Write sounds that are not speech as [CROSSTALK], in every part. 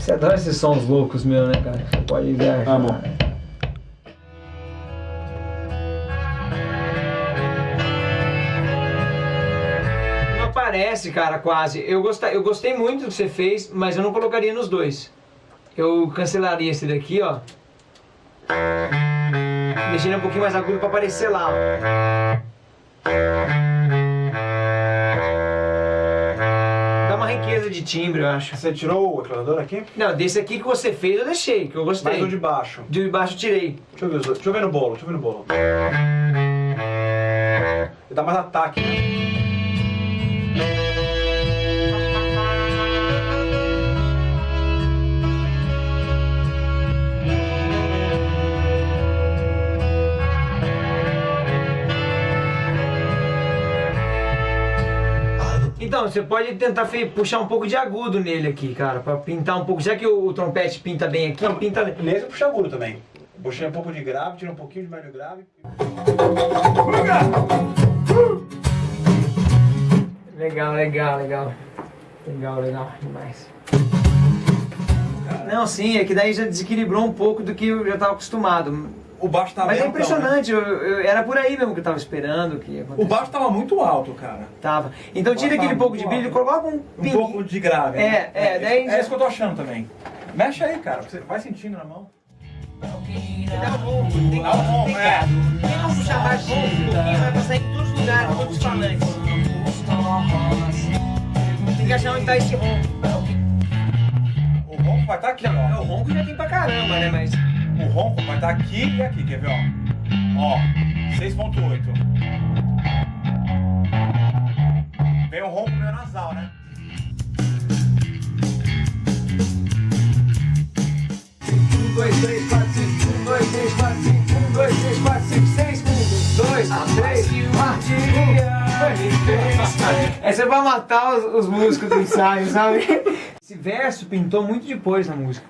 Você adora esses sons loucos meu, né, cara? Você pode viajar. Amo. Não aparece, cara, quase. Eu gostei, eu gostei muito do que você fez, mas eu não colocaria nos dois. Eu cancelaria esse daqui, ó. Deixei ele um pouquinho mais agudo pra aparecer lá, ó. Riqueza de timbre, eu acho. Você tirou o equalizador aqui? Não, desse aqui que você fez eu deixei, que eu gostei. Mas o de baixo. De baixo eu tirei. Deixa eu ver, deixa eu ver no bolo, deixa eu ver no bolo. Ele dá mais ataque, né? Então, você pode tentar puxar um pouco de agudo nele aqui, cara, pra pintar um pouco. Já que o, o trompete pinta bem aqui, pinta... Nesse puxei agudo também. Puxei um pouco de grave, tirei um pouquinho de médio grave. Legal, legal, legal. Legal, legal, demais. Não, sim, é que daí já desequilibrou um pouco do que eu já estava acostumado. O baixo tava Mas é bem altão, né? impressionante, eu- eu- era por aí mesmo que eu tava esperando que O baixo tava muito alto, cara. Tava. Então tira aquele pouco de brilho e coloca um Um pouco de grave. É, né? é, daí já- É isso que eu tô achando também. Mexe aí, cara. Você vai sentindo na mão. Dá um ronco, tem que Dá um ronco, é. Tem como puxar ronco, um pouquinho vai passar em todos os lugares, todos os falantes. Tem que achar onde tá esse ronco. O ronco vai estar aqui, É, ó. o ronco já tem pra caramba, né? Mas. O ronco vai estar aqui e aqui, quer ver, ó? Ó, 6.8. Vem o ronco meio nasal, né? Um, dois, três, quatro. Um, dois, três, quatro. Um, dois, três, quatro, seis. Um, dois, três, quatro. Essa é pra matar os, os músicos do ensaio, sabe? Esse verso pintou muito depois na música.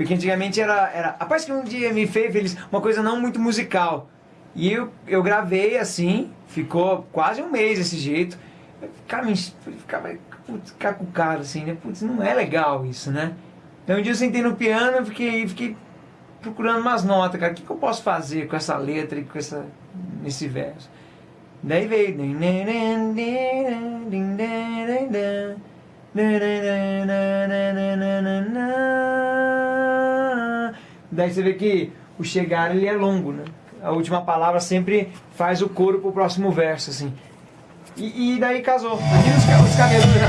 Porque antigamente era, era. Rapaz, que um dia me fez feliz, uma coisa não muito musical. E eu, eu gravei assim, ficou quase um mês desse jeito. Eu ficava, ficava putz, cacucado assim, né? Putz, não é legal isso, né? Então um dia eu sentei no piano e fiquei, fiquei procurando umas notas, cara. O que, que eu posso fazer com essa letra e com essa, nesse verso? Daí veio. Daí você vê que o chegar ele é longo, né? A última palavra sempre faz o coro pro próximo verso, assim. E, e daí casou. Aqui os, os cabelos já.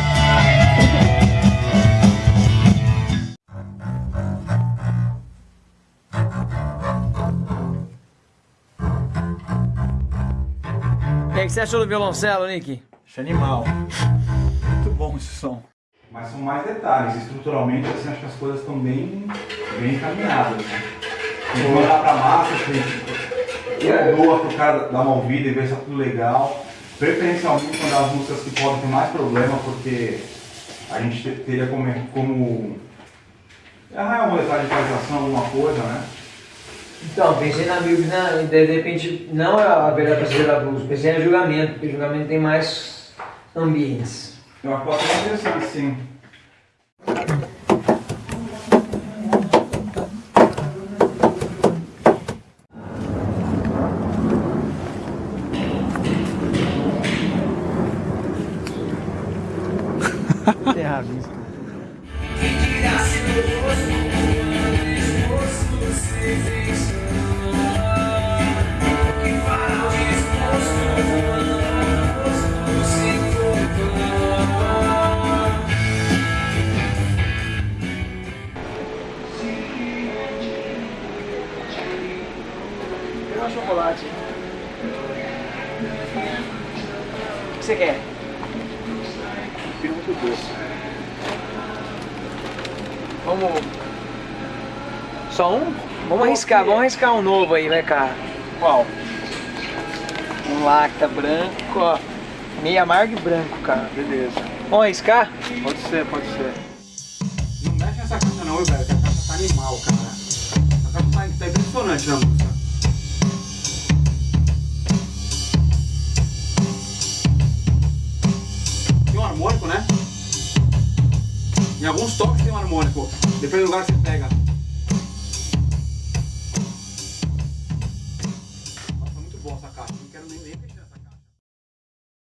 E aí, o que você achou do violoncelo, Nick? Acho animal. [LAUGHS] Muito bom esse som. Mas são mais detalhes. Estruturalmente, assim, acho que as coisas estão bem, bem encaminhadas. Né? Tem que mandar pra massa, que doa pro cara dar uma ouvida e ver se tá tudo legal. Preferencialmente uma das músicas que podem ter mais problema, porque a gente te- teria como, como errar uma letra de equalização, alguma coisa, né? Então, pensei na Bíblia, na, de, de repente, não a verdade para da blues, pensei em julgamento, porque julgamento tem mais ambientes. Acho que pode ser interessante, sim. Chocolate. O que você quer? Prefiro muito doce. Vamos. Só um? Vamos arriscar, vamos arriscar um novo aí, né, cara? Qual? Um lacta branco, ó. Meio amargo e branco, cara. Beleza. Vamos arriscar? Pode ser, pode ser. Não mexe nessa caixa não, velho, que a caixa tá animal, cara. A caixa tá, tá impressionante né? Alguns toques tem um harmônico, depende do lugar que você pega.